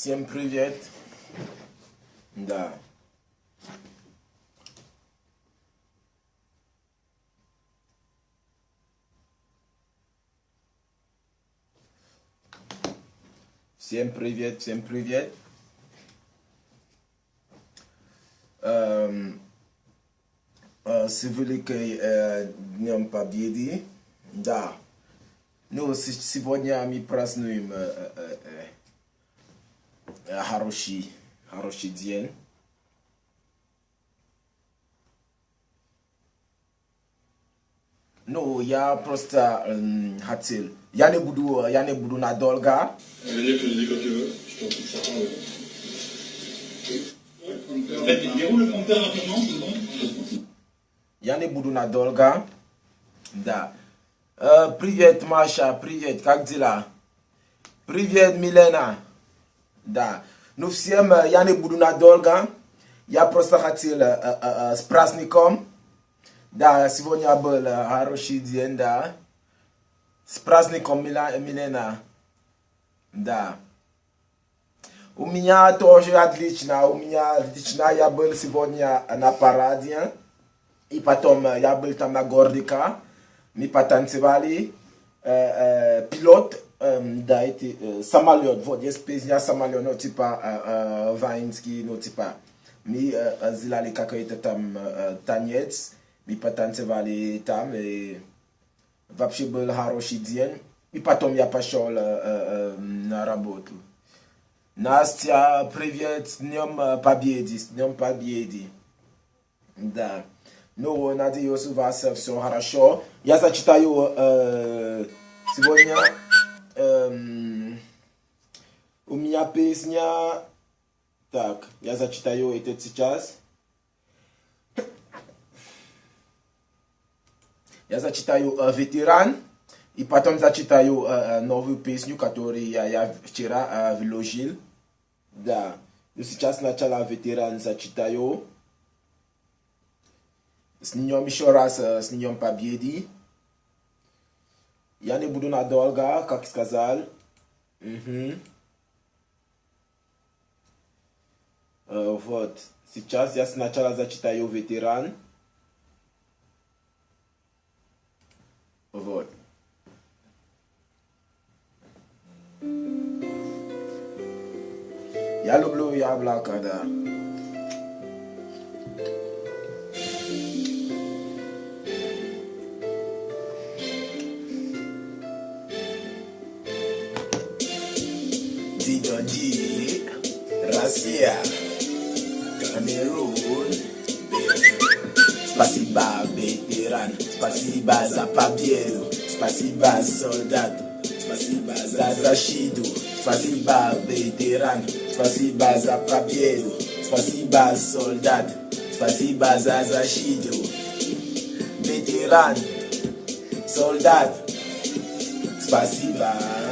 Всем привет. Да. Всем привет, всем привет. Эм, э, с великой э, Днем Победы. Да. Ну, сегодня мы празднуем э, э, э, э, хороший, хороший день. Ну, я просто эм, хотел... Я не буду, я не буду надолго. Ça veut dire que je dis quand tu veux. Je t'en prie, ça part, ouais. En fait, déroule le compteur rapidement, c'est bon Я не буду надолго. Да. Э, привет, Маша, привет, как дела? Привет, Милена. Да. Ну, всем я не буду надолго. Я просто хотел э, э, э, с праздником. Да, сегодня был хороший день, да. С праздником, Милена. Да. У меня тоже отлично. У меня отлично. Я был сегодня на параде. И потом я был там на Гордика. Мы потанцевали. Э, э, пилот, да, эти, э, самолет. Вот есть песня самолет, ну, типа э, э, Ваинский, ну, типа. Мы э, сделали какой-то там э, танец. Мы потанцевали там. И вообще был хороший день. И потом я пошел э, э, на работу. Настя, привет, с Днем Победы, с Днем Победы. Да. Ну, надеюсь, у вас все хорошо. Я зачитаю э, сегодня эм, у меня песня. Так, я зачитаю это сейчас. Я зачитаю э, ветеран. И потом зачитаю э, э, новую песню, которую я, я вчера э, вложил. Да. Ну, сейчас сначала ветеран зачитаю. С днем еще раз, э, с днем победы. Я не буду надолго, как сказал. Мгм. Э, вот. Сейчас я сначала зачитаю ветеран. Вот. Я люблю яблоко, да. Россия, Камерун, Спасибо, ветеран, спасибо за победу, спасибо, солдат, спасибо за защиту, спасибо, ветеран, спасибо за победу, спасибо, солдат, спасибо за защиту, ветеран, солдат, спасибо.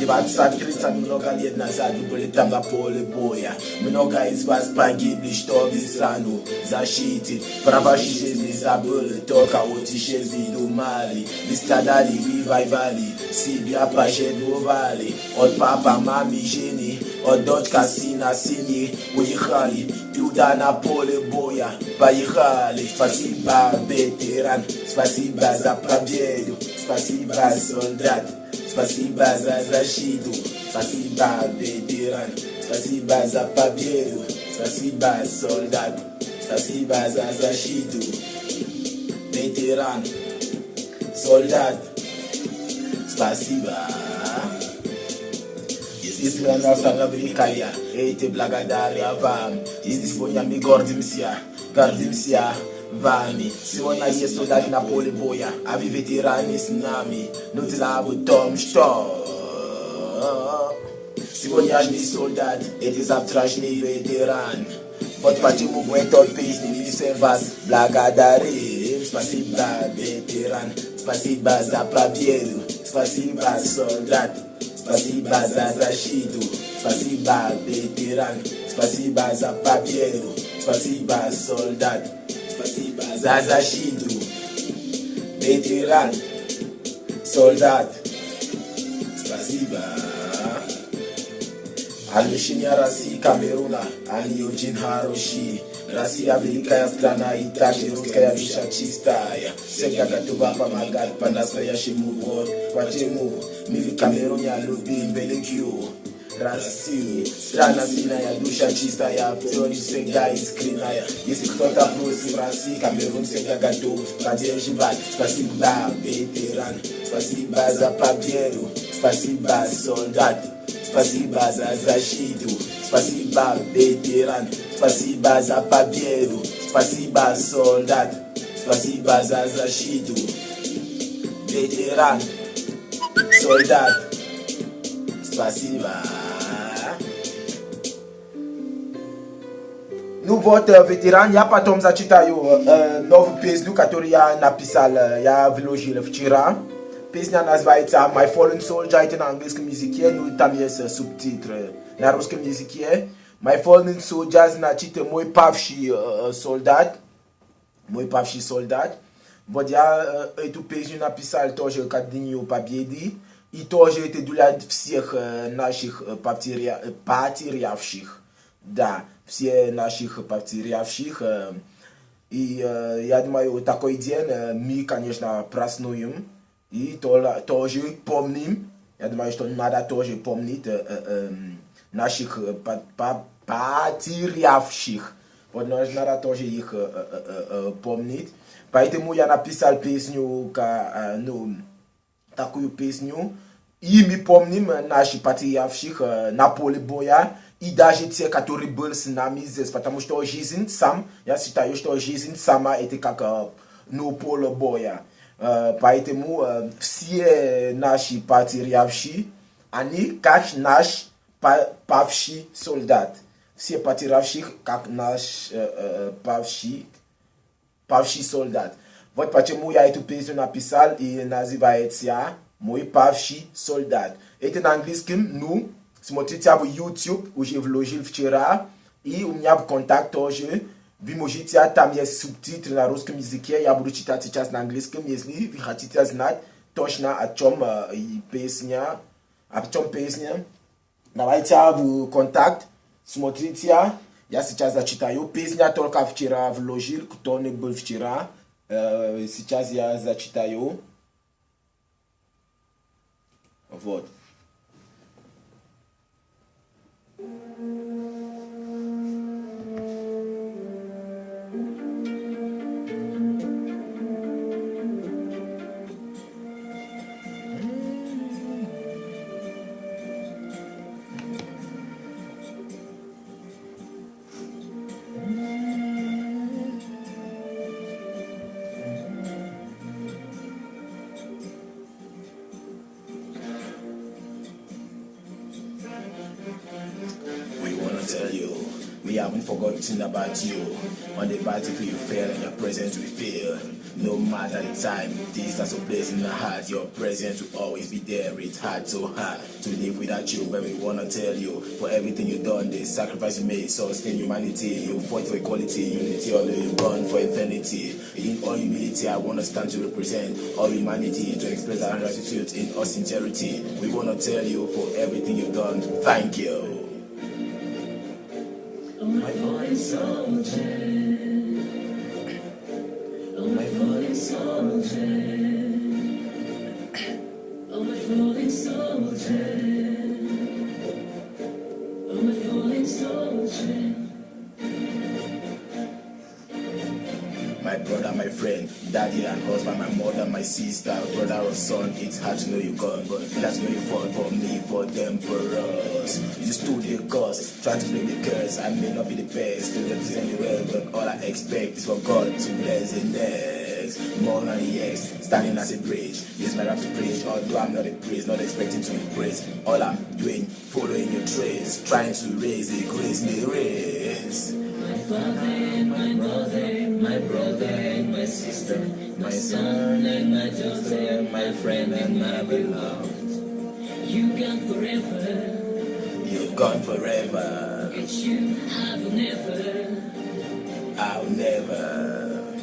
Ndivatsakirisa mnoga liednazadu bulitamba pole boya mnoga izvaspagibli shtovizano zashiti pravashishezi zabule toka otishezilo mali listadali rivivali sibiapashedovali otpapa mamisheni odotkasina sini uyihali Tudana pole boya bayihali spasiba veteran spasiba za правдею спасибо солдат Спасибо за защиту, спасибо, ветеран, спасибо за победу, спасибо, солдат, спасибо за защиту, ветеран, солдат, спасибо. Естественно, наша великая, эти благодаря вам. Здесь сегодня мы гордимся, гордимся vami Siwona Yesu dat na pole boya. Avi veterani s nami. Nuti labu tom što Siwonjažni soldat Eti zavtražni veteran Podpačimo moj tolpis Nimi sem vas blagadarim Spasiba veteran Spasiba za prabjedu Spasiba soldat. Spasiba za zašitu Spasiba veteran Spasiba za prabjedu Spasiba soldat. Zaza Shindu, veteran, soldat. Spasiba. Alishinya rasi Kameruna, aliojin Haroshi rasi avilika ya strana itakiruska ya vishachistaya sekakatuvapa magal panasa ya shimuvon watemu mivi kamerunya lubimbelikyu Brasil. Strada zinaja, dusza czysta ja Wciąż sęga i skryna ja Jeśli kto ta prosi Francji Kamerun sęga gato Nadzieję żywać Spasiba weteran Spasiba za papieru Spasiba soldatu Spasiba za zashitu Spasiba weteran Spasiba za papieru Spasiba soldatu Spasiba za zashitu Weteran Soldat Spasiba ya patom za chitayo uh, novo peslu katori ya napisal uh, ya vlogile včera pesnia nazvajica My Fallen Soldier ite na angliski muzikie nu tam jes subtitre na ruski muzikie My Fallen moj pavši uh, soldat moj pavši soldat Vod ja uh, etu pesniu napisal тоже kad dinju победы и тоже это для всех uh, наших uh, потерявших да, все наших потерявших. Э, и э, я думаю, такой день э, мы, конечно, празднуем и то, тоже помним. Я думаю, что надо тоже помнить наших потерявших. Вот надо тоже их помнить. Поэтому я написал песню, ну, такую песню. И мы помним наших потерявших на поле боя. и даже те, которые были с нами здесь, потому что жизнь сам, я считаю, что жизнь сама это как ну поле боя. Поэтому все наши потерявшие, они как наш павший солдат. Все потерявших, как наш павший, павший солдат. Вот почему я эту песню написал и называется «Мой павший солдат». Это на английском, ну, смотрите в YouTube, уже вложил вчера, и у меня в контакт тоже. Вы можете, там есть субтитры на русском языке, я буду читать сейчас на английском, если вы хотите знать точно о чем э, песня, о чем песня. Давайте в контакт, смотрите, я сейчас зачитаю. Песня только вчера вложил, кто не был вчера. Э, сейчас я зачитаю. Вот. Tell you, we haven't forgotten about you. On the battlefield you fail and your presence we feel. No matter the time, distance or place in the heart, your presence will always be there. It's hard, so hard to live without you, but we wanna tell you for everything you've done, the sacrifice you made, sustain humanity. You fought for equality, unity, although you run for eternity. In all humility, I wanna stand to represent all humanity, to express our gratitude in all sincerity. We wanna tell you for everything you've done, thank you. My fallen soldier. Oh, my fallen soldier. Oh, my fallen soldier. Oh, my fallen soldier. My brother, my friend, daddy and husband, my mother, my sister, brother or son, it's hard to know you gone, but that's you fought for me, for them, for us. You stood the cause, trying to play the curse. I may not be the best, to represent the world, but all I expect is for God to bless the next. More than the standing as a bridge. Use my rap to preach, although I'm not a priest, not expecting to be. All I'm doing, following your trace, trying to raise the grace the race. My father my mother, my brother and my sister, my son and my daughter, my friend and my beloved. You gone forever, You're gone forever, have never. I'll never.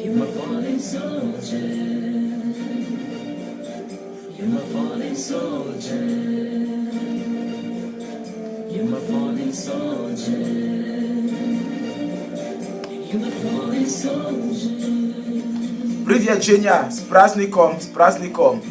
You're my fallen soldier. You're my fallen soldier. You're my fallen soldier. You're my fallen soldier. Привет, Женя, с праздником, с праздником.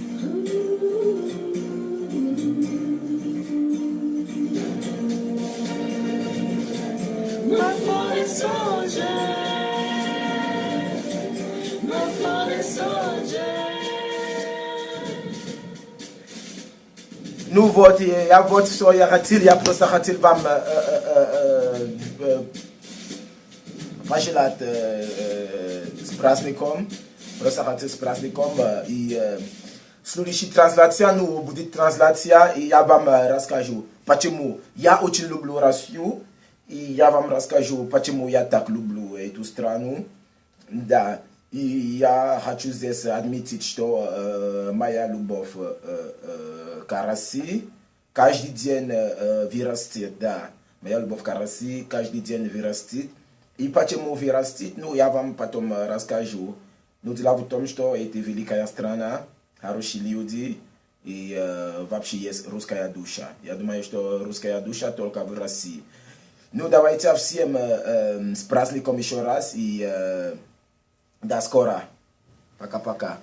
Ну вот, и я вот все я хотел, я просто хотел вам э, э, э, пожелать с праздником, просто хотел с праздником, и следующая трансляция, ну, будет трансляция, и я вам расскажу, почему я очень люблю Россию, и я вам расскажу, почему я так люблю эту страну, да, и я хочу здесь отметить, что э, моя любовь э, э, к России каждый день э, вырастет, да. Моя любовь к России каждый день вырастет. И почему вырастет, ну, я вам потом э, расскажу. Ну, дело в том, что это великая страна, хорошие люди, и э, вообще есть русская душа. Я думаю, что русская душа только в России. Ну, давайте всем э, э, с праздником еще раз, и... Э, до скоро. Пока-пока.